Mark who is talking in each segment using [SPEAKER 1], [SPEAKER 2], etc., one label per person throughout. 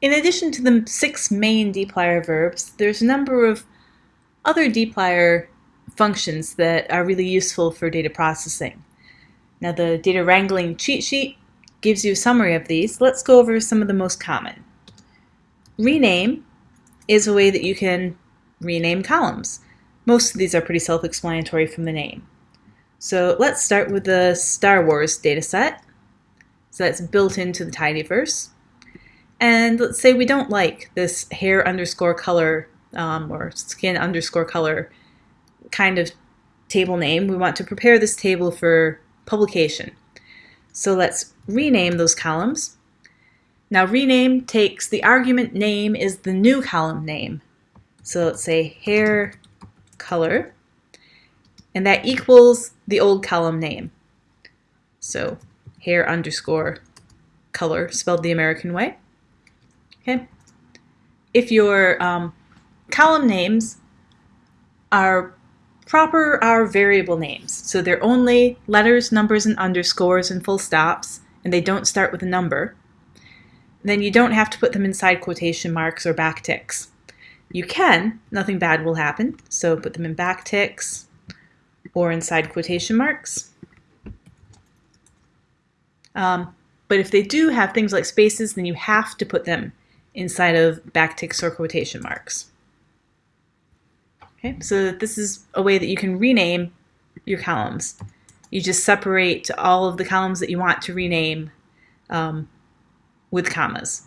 [SPEAKER 1] In addition to the six main dplyr verbs, there's a number of other dplyr functions that are really useful for data processing. Now the data wrangling cheat sheet gives you a summary of these. Let's go over some of the most common. Rename is a way that you can rename columns. Most of these are pretty self-explanatory from the name. So let's start with the Star Wars dataset. So that's built into the tidyverse. And let's say we don't like this hair underscore color um, or skin underscore color kind of table name. We want to prepare this table for publication. So let's rename those columns. Now rename takes the argument name is the new column name. So let's say hair color, and that equals the old column name. So hair underscore color spelled the American way. Okay. If your um, column names are proper are variable names, so they're only letters, numbers, and underscores and full stops, and they don't start with a number, then you don't have to put them inside quotation marks or backticks. You can, nothing bad will happen, so put them in backticks or inside quotation marks. Um, but if they do have things like spaces, then you have to put them inside of backticks or quotation marks. Okay, so this is a way that you can rename your columns. You just separate all of the columns that you want to rename um, with commas.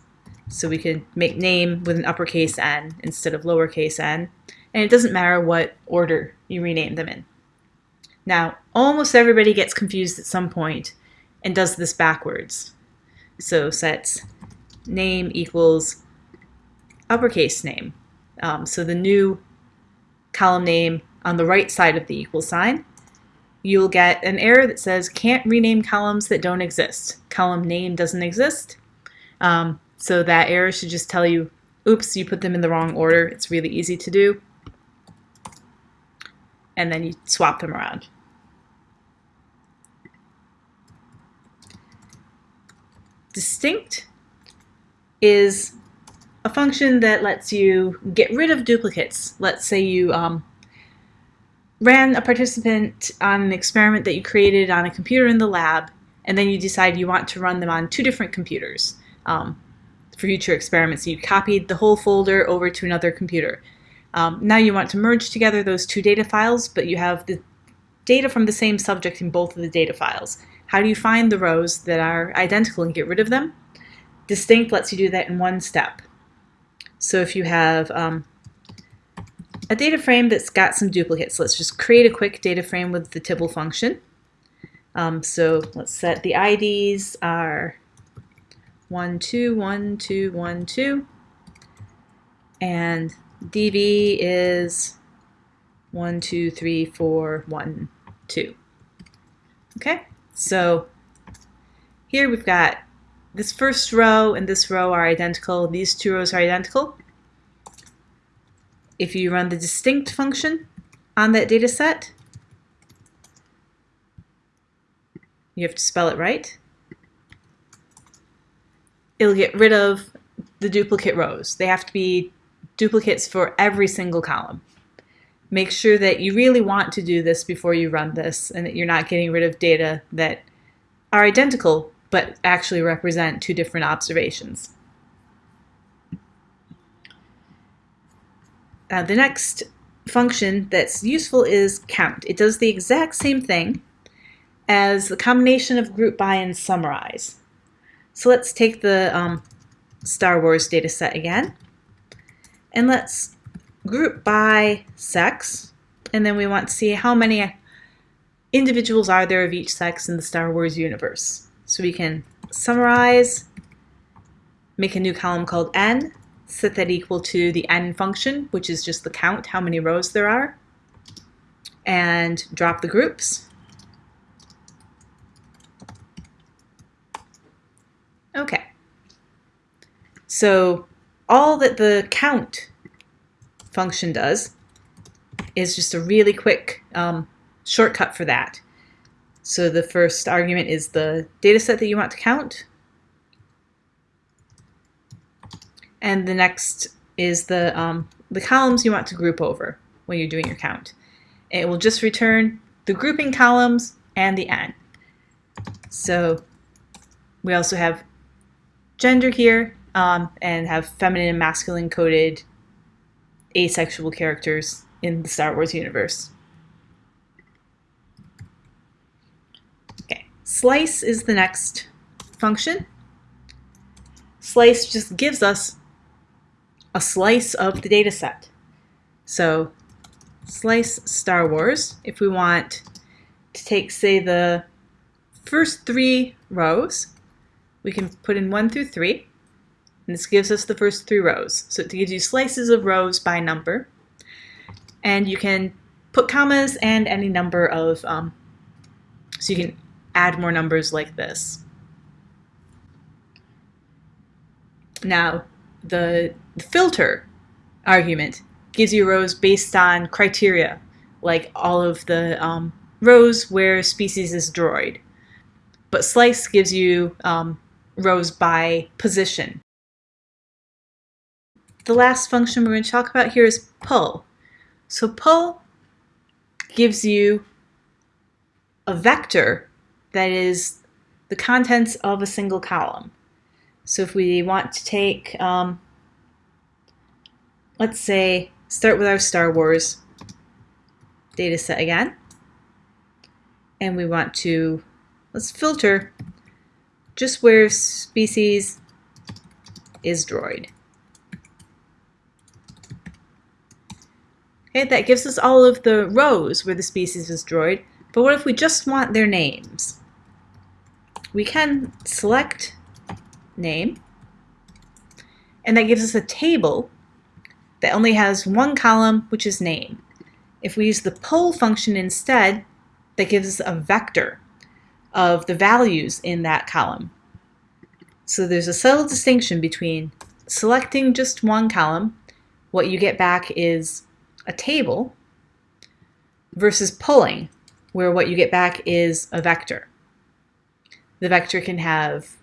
[SPEAKER 1] So we could make name with an uppercase n instead of lowercase n. And it doesn't matter what order you rename them in. Now, almost everybody gets confused at some point and does this backwards. So sets name equals uppercase name. Um, so the new column name on the right side of the equal sign, you'll get an error that says can't rename columns that don't exist. Column name doesn't exist. Um, so that error should just tell you, oops, you put them in the wrong order. It's really easy to do. And then you swap them around. Distinct is a function that lets you get rid of duplicates. Let's say you um, ran a participant on an experiment that you created on a computer in the lab, and then you decide you want to run them on two different computers um, for future experiments. You copied the whole folder over to another computer. Um, now you want to merge together those two data files, but you have the data from the same subject in both of the data files. How do you find the rows that are identical and get rid of them? Distinct lets you do that in one step. So if you have um, a data frame that's got some duplicates, let's just create a quick data frame with the Tibble function. Um, so let's set the IDs are 1, 2, 1, 2, 1, 2. And DB is 1, 2, 3, 4, 1, 2. Okay, so here we've got this first row and this row are identical. These two rows are identical. If you run the distinct function on that data set, you have to spell it right. It'll get rid of the duplicate rows. They have to be duplicates for every single column. Make sure that you really want to do this before you run this and that you're not getting rid of data that are identical but actually represent two different observations. Uh, the next function that's useful is count. It does the exact same thing as the combination of group by and summarize. So let's take the um, Star Wars data set again and let's group by sex and then we want to see how many individuals are there of each sex in the Star Wars universe. So we can summarize, make a new column called n, set that equal to the n function, which is just the count, how many rows there are, and drop the groups. Okay. So all that the count function does is just a really quick um, shortcut for that. So the first argument is the data set that you want to count. and the next is the, um, the columns you want to group over when you're doing your count. It will just return the grouping columns and the n. So we also have gender here um, and have feminine and masculine coded asexual characters in the Star Wars universe. Okay, slice is the next function. Slice just gives us a slice of the data set. So slice Star Wars, if we want to take, say, the first three rows, we can put in one through three. And this gives us the first three rows. So it gives you slices of rows by number. And you can put commas and any number of, um, so you can add more numbers like this. Now, the, filter argument gives you rows based on criteria, like all of the um, rows where species is droid. But slice gives you um, rows by position. The last function we're going to talk about here is pull. So pull gives you a vector that is the contents of a single column. So if we want to take, um, let's say, start with our Star Wars data set again, and we want to, let's filter just where species is droid. Okay, that gives us all of the rows where the species is droid, but what if we just want their names? We can select name, and that gives us a table that only has one column, which is name. If we use the pull function instead, that gives us a vector of the values in that column. So there's a subtle distinction between selecting just one column, what you get back is a table, versus pulling, where what you get back is a vector. The vector can have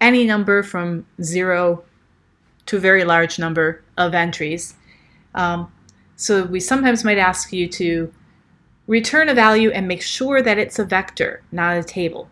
[SPEAKER 1] any number from zero to a very large number of entries. Um, so we sometimes might ask you to return a value and make sure that it's a vector, not a table.